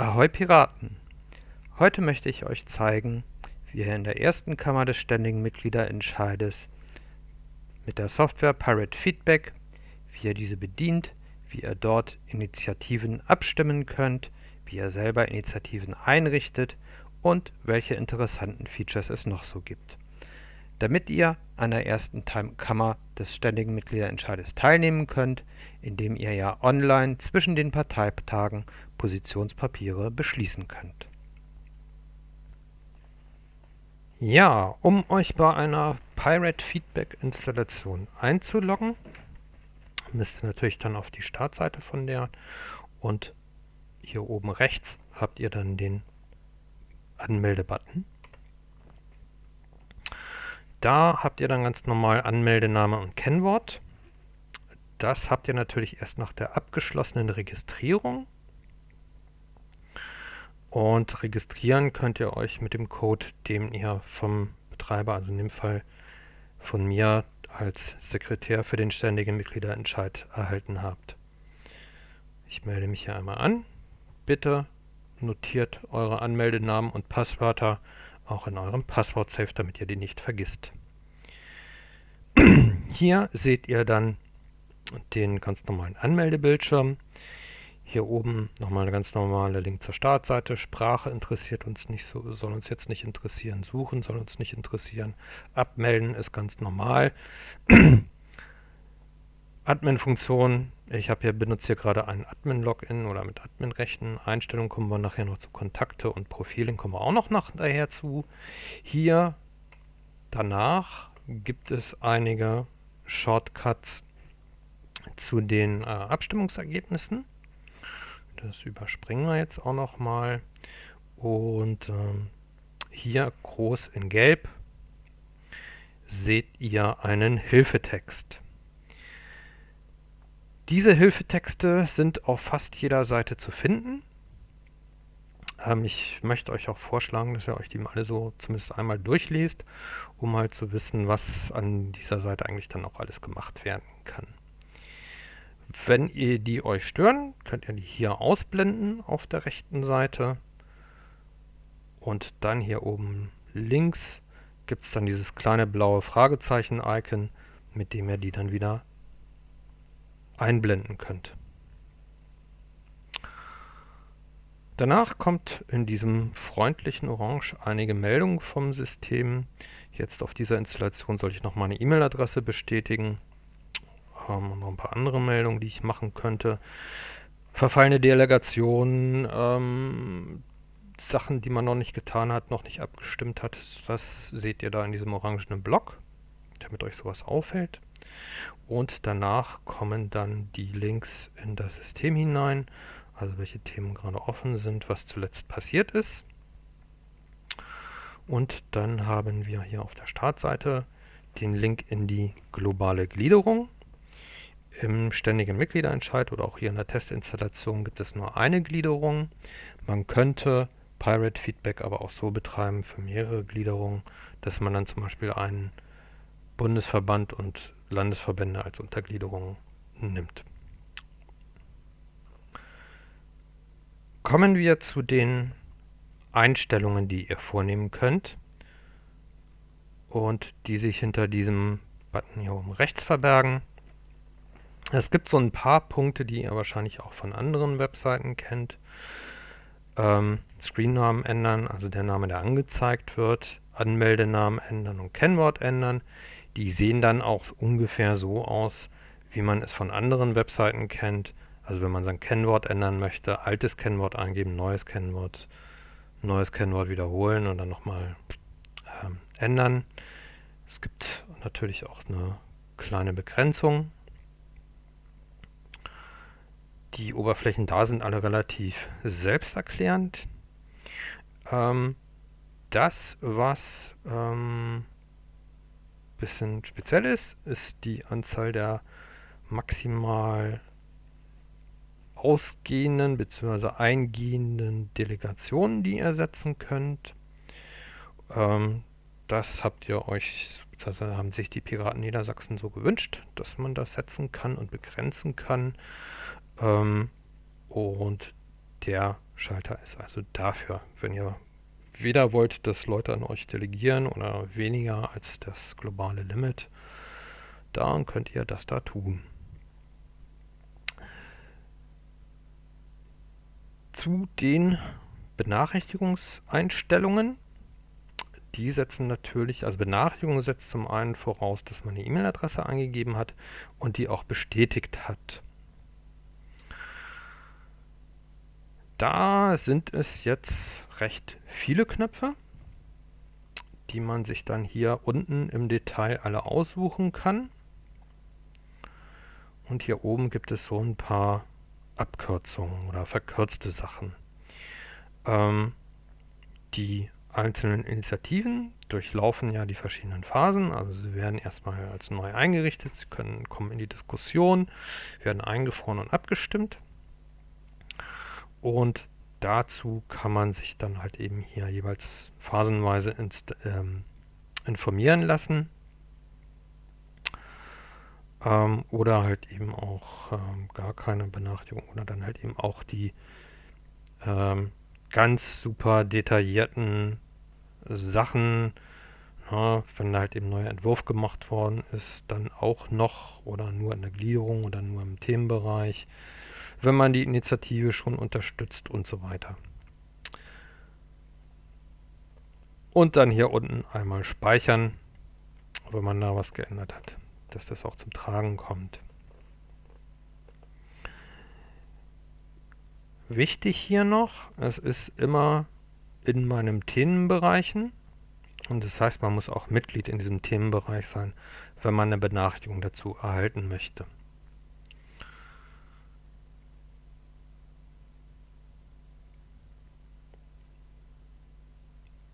Ahoi Piraten! Heute möchte ich euch zeigen, wie ihr in der ersten Kammer des ständigen Mitgliederentscheides mit der Software Pirate Feedback, wie ihr diese bedient, wie ihr dort Initiativen abstimmen könnt, wie ihr selber Initiativen einrichtet und welche interessanten Features es noch so gibt. Damit ihr an der ersten Kammer des ständigen Mitgliederentscheides teilnehmen könnt, indem ihr ja online zwischen den Parteitagen Positionspapiere beschließen könnt. Ja, um euch bei einer Pirate Feedback Installation einzuloggen, müsst ihr natürlich dann auf die Startseite von der und hier oben rechts habt ihr dann den Anmeldebutton. Da habt ihr dann ganz normal Anmeldename und Kennwort. Das habt ihr natürlich erst nach der abgeschlossenen Registrierung. Und registrieren könnt ihr euch mit dem Code, den ihr vom Betreiber, also in dem Fall von mir als Sekretär für den ständigen Mitgliederentscheid erhalten habt. Ich melde mich hier einmal an. Bitte notiert eure Anmeldenamen und Passwörter auch in eurem Passwort-Safe, damit ihr die nicht vergisst. Hier seht ihr dann den ganz normalen Anmeldebildschirm. Hier oben nochmal eine ganz normale Link zur Startseite. Sprache interessiert uns nicht, so, soll uns jetzt nicht interessieren. Suchen soll uns nicht interessieren. Abmelden ist ganz normal. Admin-Funktion. Ich habe hier benutze hier gerade ein Admin-Login oder mit Admin-Rechten. Einstellungen kommen wir nachher noch zu Kontakte und Profilen kommen wir auch noch nachher zu. Hier danach gibt es einige Shortcuts zu den äh, Abstimmungsergebnissen. Das überspringen wir jetzt auch noch mal. Und ähm, hier groß in Gelb seht ihr einen Hilfetext. Diese Hilfetexte sind auf fast jeder Seite zu finden. Ähm, ich möchte euch auch vorschlagen, dass ihr euch die mal alle so zumindest einmal durchlest, um halt zu wissen, was an dieser Seite eigentlich dann auch alles gemacht werden kann. Wenn ihr die euch stören, könnt ihr die hier ausblenden auf der rechten Seite. Und dann hier oben links gibt es dann dieses kleine blaue Fragezeichen-Icon, mit dem ihr die dann wieder einblenden könnt. Danach kommt in diesem freundlichen Orange einige Meldungen vom System. Jetzt auf dieser Installation soll ich noch meine E-Mail-Adresse bestätigen ähm, noch ein paar andere Meldungen, die ich machen könnte. Verfallene Delegation, ähm, Sachen, die man noch nicht getan hat, noch nicht abgestimmt hat, das seht ihr da in diesem orangenen Block, damit euch sowas auffällt. Und danach kommen dann die Links in das System hinein, also welche Themen gerade offen sind, was zuletzt passiert ist. Und dann haben wir hier auf der Startseite den Link in die globale Gliederung. Im ständigen Mitgliederentscheid oder auch hier in der Testinstallation gibt es nur eine Gliederung. Man könnte Pirate Feedback aber auch so betreiben für mehrere Gliederungen, dass man dann zum Beispiel einen Bundesverband und Landesverbände als Untergliederung nimmt. Kommen wir zu den Einstellungen, die ihr vornehmen könnt und die sich hinter diesem Button hier oben rechts verbergen. Es gibt so ein paar Punkte, die ihr wahrscheinlich auch von anderen Webseiten kennt. Ähm, Screennamen ändern, also der Name, der angezeigt wird, Anmeldenamen ändern und Kennwort ändern. Die sehen dann auch ungefähr so aus, wie man es von anderen Webseiten kennt. Also wenn man sein Kennwort ändern möchte, altes Kennwort eingeben, neues Kennwort, neues Kennwort wiederholen und dann nochmal ähm, ändern. Es gibt natürlich auch eine kleine Begrenzung. Die Oberflächen da sind alle relativ selbsterklärend. Ähm, das, was ähm, bisschen speziell ist, ist die Anzahl der maximal ausgehenden bzw. eingehenden Delegationen, die ihr setzen könnt. Ähm, das habt ihr euch, haben sich die Piraten Niedersachsen so gewünscht, dass man das setzen kann und begrenzen kann. Ähm, und der Schalter ist. Also dafür, wenn ihr weder wollt, dass Leute an euch delegieren oder weniger als das globale Limit, dann könnt ihr das da tun. Zu den Benachrichtigungseinstellungen. Die setzen natürlich, also Benachrichtigung setzt zum einen voraus, dass man eine E-Mail-Adresse angegeben hat und die auch bestätigt hat. Da sind es jetzt recht viele Knöpfe, die man sich dann hier unten im Detail alle aussuchen kann. Und hier oben gibt es so ein paar Abkürzungen oder verkürzte Sachen. Ähm, die einzelnen Initiativen durchlaufen ja die verschiedenen Phasen. Also sie werden erstmal als neu eingerichtet, sie können kommen in die Diskussion, werden eingefroren und abgestimmt. Und dazu kann man sich dann halt eben hier jeweils phasenweise ähm, informieren lassen. Ähm, oder halt eben auch ähm, gar keine Benachrichtigung oder dann halt eben auch die ähm, ganz super detaillierten Sachen, ja, wenn halt eben neuer Entwurf gemacht worden ist, dann auch noch oder nur in der Gliederung oder nur im Themenbereich, wenn man die Initiative schon unterstützt und so weiter. Und dann hier unten einmal speichern, wenn man da was geändert hat, dass das auch zum Tragen kommt. Wichtig hier noch, es ist immer in meinem Themenbereichen und das heißt, man muss auch Mitglied in diesem Themenbereich sein, wenn man eine Benachrichtigung dazu erhalten möchte.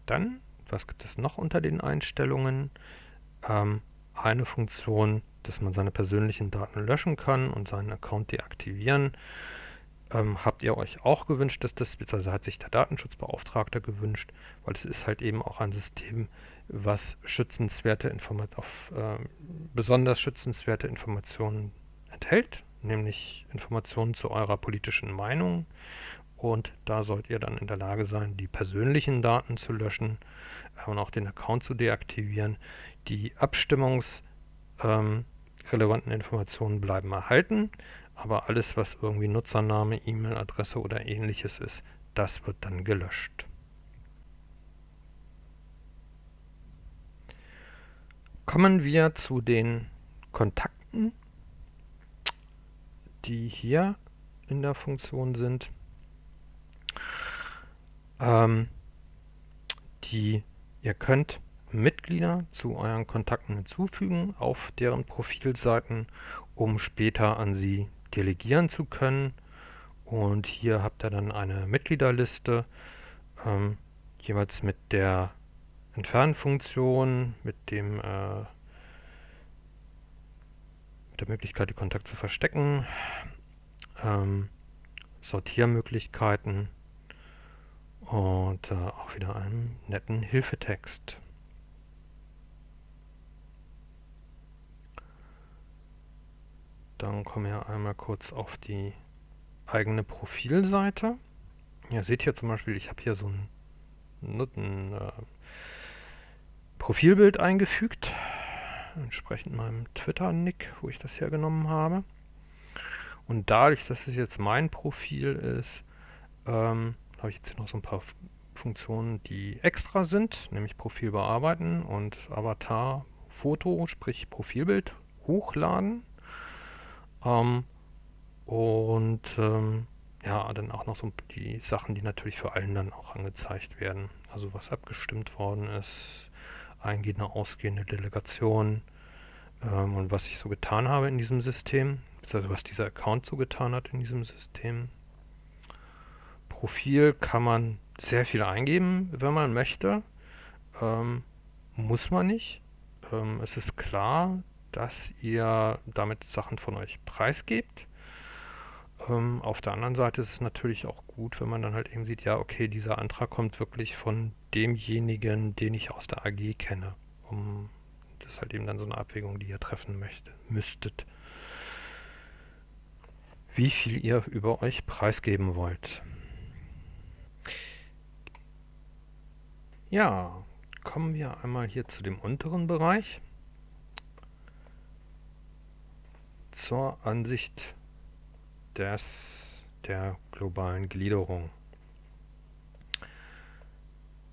Dann, was gibt es noch unter den Einstellungen? Ähm, eine Funktion, dass man seine persönlichen Daten löschen kann und seinen Account deaktivieren. Ähm, habt ihr euch auch gewünscht, dass das, beziehungsweise hat sich der Datenschutzbeauftragte gewünscht, weil es ist halt eben auch ein System, was schützenswerte Informat auf äh, besonders schützenswerte Informationen enthält, nämlich Informationen zu eurer politischen Meinung. Und da sollt ihr dann in der Lage sein, die persönlichen Daten zu löschen äh, und auch den Account zu deaktivieren. Die abstimmungsrelevanten ähm, Informationen bleiben erhalten, aber alles, was irgendwie Nutzername, E-Mail-Adresse oder ähnliches ist, das wird dann gelöscht. Kommen wir zu den Kontakten, die hier in der Funktion sind. Ähm, die ihr könnt Mitglieder zu euren Kontakten hinzufügen auf deren Profilseiten, um später an sie delegieren zu können. Und hier habt ihr dann eine Mitgliederliste, ähm, jeweils mit der Entfernfunktion, mit dem äh, mit der Möglichkeit, die Kontakte zu verstecken, ähm, Sortiermöglichkeiten und äh, auch wieder einem netten Hilfetext. Dann kommen wir einmal kurz auf die eigene Profilseite. Ihr seht hier zum Beispiel, ich habe hier so ein, ein äh, Profilbild eingefügt, entsprechend meinem Twitter-Nick, wo ich das hergenommen habe. Und dadurch, dass es jetzt mein Profil ist, ähm, habe ich jetzt hier noch so ein paar Funktionen, die extra sind, nämlich Profil bearbeiten und Avatar-Foto, sprich Profilbild hochladen. Ähm, und ähm, ja, dann auch noch so die Sachen, die natürlich für allen dann auch angezeigt werden. Also was abgestimmt worden ist, eingehende, ausgehende Delegation ähm, und was ich so getan habe in diesem System, also was dieser Account so getan hat in diesem System. Profil kann man sehr viel eingeben, wenn man möchte. Ähm, muss man nicht. Ähm, es ist klar, dass ihr damit Sachen von euch preisgebt. Ähm, auf der anderen Seite ist es natürlich auch gut, wenn man dann halt eben sieht, ja, okay, dieser Antrag kommt wirklich von demjenigen, den ich aus der AG kenne. Um, das ist halt eben dann so eine Abwägung, die ihr treffen möchte, müsstet. Wie viel ihr über euch preisgeben wollt. Ja, kommen wir einmal hier zu dem unteren Bereich. Zur Ansicht des, der globalen Gliederung.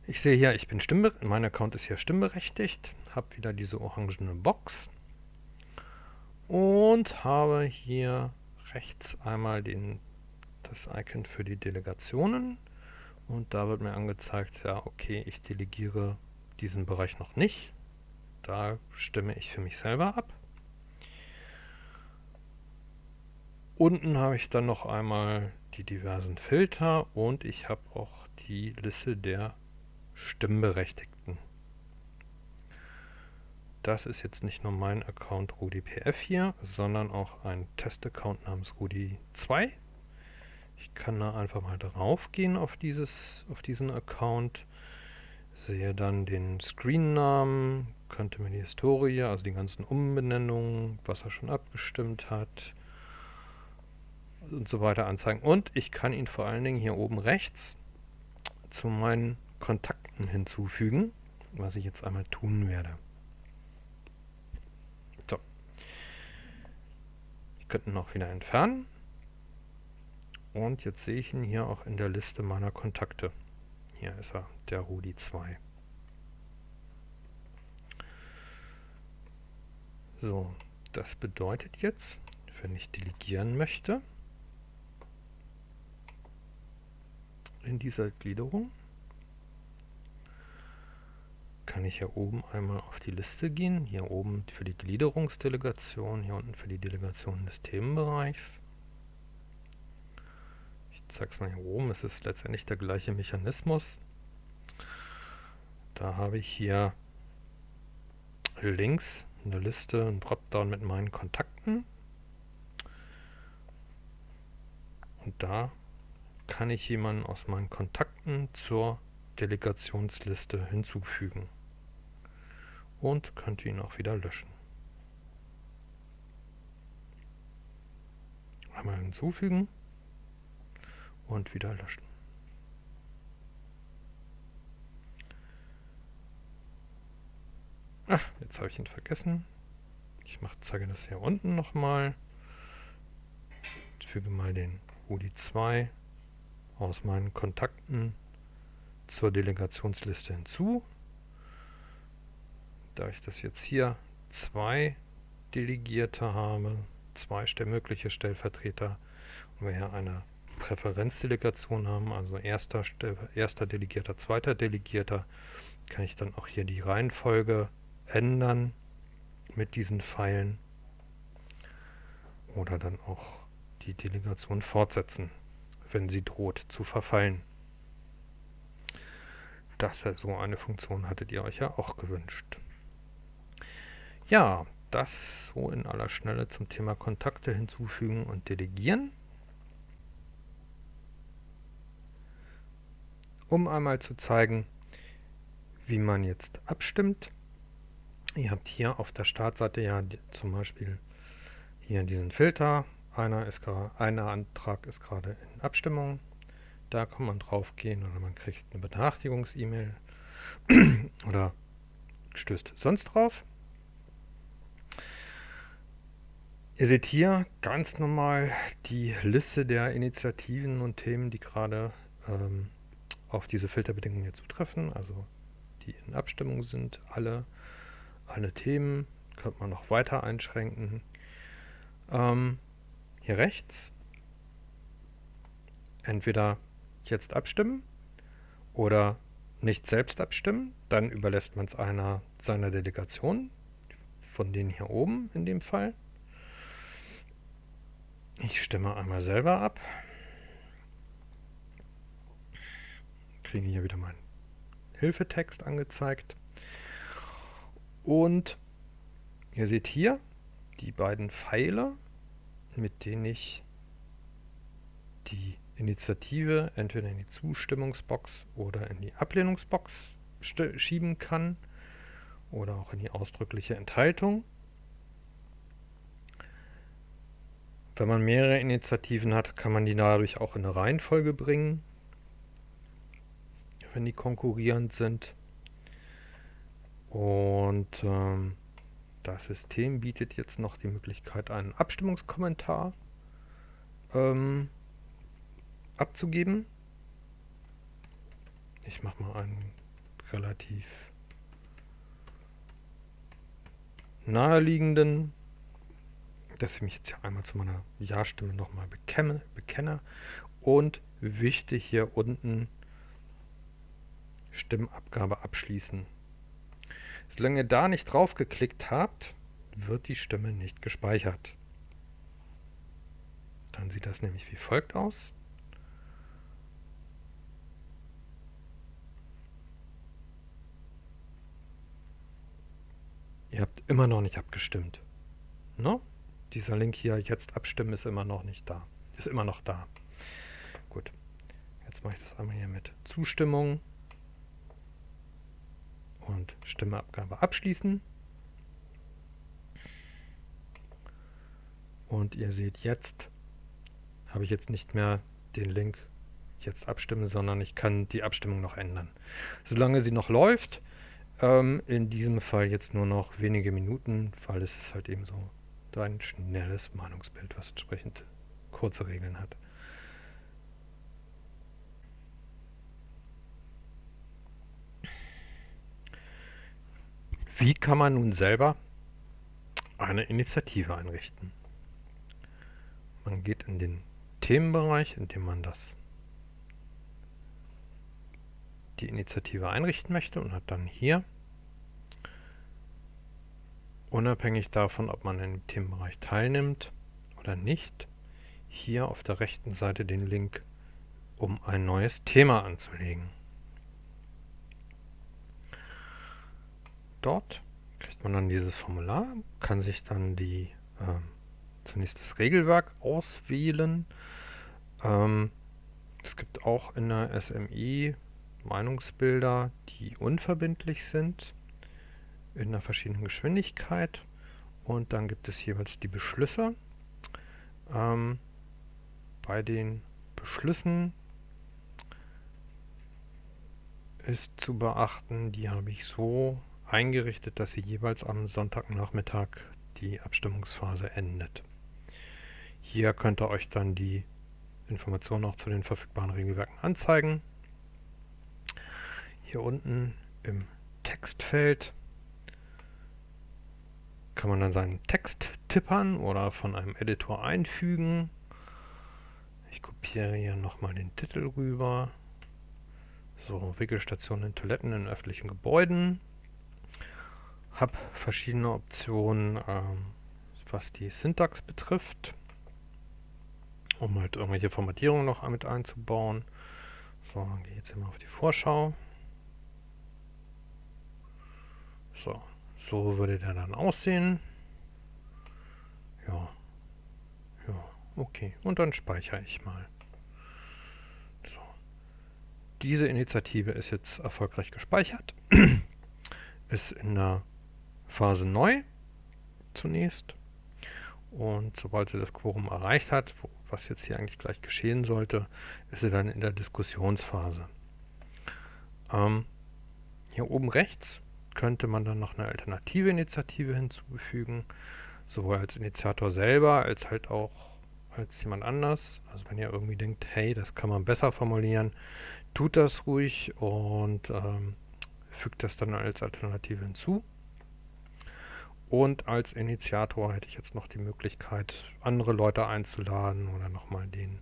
Ich sehe hier, ich bin mein Account ist hier stimmberechtigt, habe wieder diese orangene Box und habe hier rechts einmal den, das Icon für die Delegationen und da wird mir angezeigt, ja okay, ich delegiere diesen Bereich noch nicht. Da stimme ich für mich selber ab. Unten habe ich dann noch einmal die diversen Filter und ich habe auch die Liste der Stimmberechtigten. Das ist jetzt nicht nur mein Account RudyPF hier, sondern auch ein Testaccount namens Rudi2. Kann da einfach mal drauf gehen auf, dieses, auf diesen Account, sehe dann den Screen-Namen, könnte mir die Historie, also die ganzen Umbenennungen, was er schon abgestimmt hat und so weiter anzeigen. Und ich kann ihn vor allen Dingen hier oben rechts zu meinen Kontakten hinzufügen, was ich jetzt einmal tun werde. So. Ich könnte ihn auch wieder entfernen. Und jetzt sehe ich ihn hier auch in der Liste meiner Kontakte. Hier ist er, der Rudi 2. So, das bedeutet jetzt, wenn ich delegieren möchte, in dieser Gliederung, kann ich hier oben einmal auf die Liste gehen. Hier oben für die Gliederungsdelegation, hier unten für die Delegation des Themenbereichs. Ich zeige es mal hier oben, es ist letztendlich der gleiche Mechanismus. Da habe ich hier links eine Liste, ein Dropdown mit meinen Kontakten. Und da kann ich jemanden aus meinen Kontakten zur Delegationsliste hinzufügen und könnte ihn auch wieder löschen. Einmal hinzufügen und wieder löschen. Ach, jetzt habe ich ihn vergessen. Ich mach, zeige das hier unten nochmal. Füge mal den UDI2 aus meinen Kontakten zur Delegationsliste hinzu da ich das jetzt hier zwei Delegierte habe, zwei mögliche Stellvertreter und wir hier eine Präferenzdelegation haben, also erster, erster Delegierter, zweiter Delegierter, kann ich dann auch hier die Reihenfolge ändern mit diesen Pfeilen oder dann auch die Delegation fortsetzen, wenn sie droht zu verfallen. Das so eine Funktion hattet ihr euch ja auch gewünscht. Ja, das so in aller Schnelle zum Thema Kontakte hinzufügen und delegieren. Um einmal zu zeigen, wie man jetzt abstimmt. Ihr habt hier auf der Startseite ja zum Beispiel hier diesen Filter. Einer, ist einer Antrag ist gerade in Abstimmung. Da kann man drauf gehen oder man kriegt eine Benachrichtigungs-E-Mail oder stößt sonst drauf. Ihr seht hier ganz normal die Liste der Initiativen und Themen, die gerade ähm, auf diese Filterbedingungen hier zutreffen, also die in Abstimmung sind, alle, alle Themen, könnte man noch weiter einschränken. Ähm, hier rechts entweder jetzt abstimmen oder nicht selbst abstimmen, dann überlässt man es einer seiner Delegationen, von denen hier oben in dem Fall. Ich stimme einmal selber ab. Kriege hier wieder meinen Hilfetext angezeigt. Und ihr seht hier die beiden Pfeile, mit denen ich die Initiative entweder in die Zustimmungsbox oder in die Ablehnungsbox schieben kann oder auch in die ausdrückliche Enthaltung. Wenn man mehrere Initiativen hat, kann man die dadurch auch in eine Reihenfolge bringen, wenn die konkurrierend sind. Und ähm, das System bietet jetzt noch die Möglichkeit, einen Abstimmungskommentar ähm, abzugeben. Ich mache mal einen relativ naheliegenden, dass ich mich jetzt hier einmal zu meiner Ja-Stimme nochmal bekenne, bekenne. Und wichtig hier unten Stimmabgabe abschließen. Solange ihr da nicht drauf geklickt habt, wird die Stimme nicht gespeichert. Dann sieht das nämlich wie folgt aus. Ihr habt immer noch nicht abgestimmt. No? Dieser Link hier, jetzt abstimmen, ist immer noch nicht da. Ist immer noch da. Gut. Jetzt mache ich das einmal hier mit Zustimmung und Stimmeabgabe abschließen. Und ihr seht jetzt, habe ich jetzt nicht mehr den Link jetzt abstimmen, sondern ich kann die Abstimmung noch ändern. Solange sie noch läuft, ähm, in diesem Fall jetzt nur noch wenige Minuten, weil es ist halt eben so ein schnelles Meinungsbild, was entsprechend kurze Regeln hat. Wie kann man nun selber eine Initiative einrichten? Man geht in den Themenbereich, in dem man das die Initiative einrichten möchte und hat dann hier unabhängig davon, ob man im Themenbereich teilnimmt oder nicht, hier auf der rechten Seite den Link, um ein neues Thema anzulegen. Dort kriegt man dann dieses Formular, kann sich dann die äh, zunächst das Regelwerk auswählen. Ähm, es gibt auch in der SMI Meinungsbilder, die unverbindlich sind, in einer verschiedenen Geschwindigkeit. Und dann gibt es jeweils die Beschlüsse. Ähm, bei den Beschlüssen ist zu beachten, die habe ich so eingerichtet, dass sie jeweils am Sonntagnachmittag die Abstimmungsphase endet. Hier könnt ihr euch dann die Informationen auch zu den verfügbaren Regelwerken anzeigen. Hier unten im Textfeld kann man dann seinen Text tippern oder von einem Editor einfügen. Ich kopiere hier nochmal den Titel rüber. So, Wickelstationen in Toiletten in öffentlichen Gebäuden habe verschiedene Optionen, ähm, was die Syntax betrifft, um halt irgendwelche Formatierungen noch mit einzubauen. So, dann gehe ich jetzt immer auf die Vorschau. So, so würde der dann aussehen. Ja, ja, okay. Und dann speichere ich mal. So. Diese Initiative ist jetzt erfolgreich gespeichert. ist in der Phase neu zunächst. Und sobald sie das Quorum erreicht hat, was jetzt hier eigentlich gleich geschehen sollte, ist sie dann in der Diskussionsphase. Ähm, hier oben rechts könnte man dann noch eine alternative Initiative hinzufügen, sowohl als Initiator selber als halt auch als jemand anders. Also wenn ihr irgendwie denkt, hey, das kann man besser formulieren, tut das ruhig und ähm, fügt das dann als Alternative hinzu. Und als Initiator hätte ich jetzt noch die Möglichkeit, andere Leute einzuladen oder nochmal den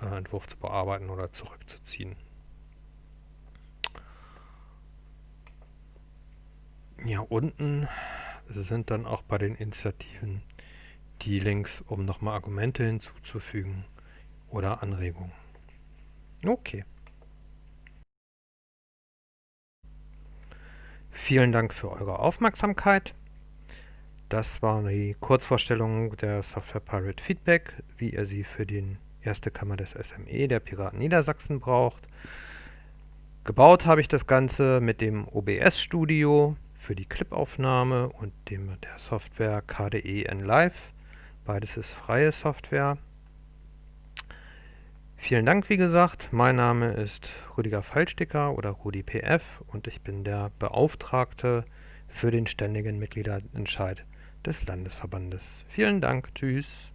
äh, Entwurf zu bearbeiten oder zurückzuziehen. Ja, unten sind dann auch bei den Initiativen die Links, um nochmal Argumente hinzuzufügen oder Anregungen. Okay. Vielen Dank für eure Aufmerksamkeit. Das war die Kurzvorstellung der Software Pirate Feedback, wie ihr sie für die erste Kammer des SME der Piraten Niedersachsen braucht. Gebaut habe ich das Ganze mit dem OBS Studio für die Clipaufnahme und dem, der Software KDE Live. Beides ist freie Software. Vielen Dank, wie gesagt. Mein Name ist Rüdiger Fallsticker oder RudiPF und ich bin der Beauftragte für den ständigen Mitgliederentscheid des Landesverbandes. Vielen Dank, tschüss.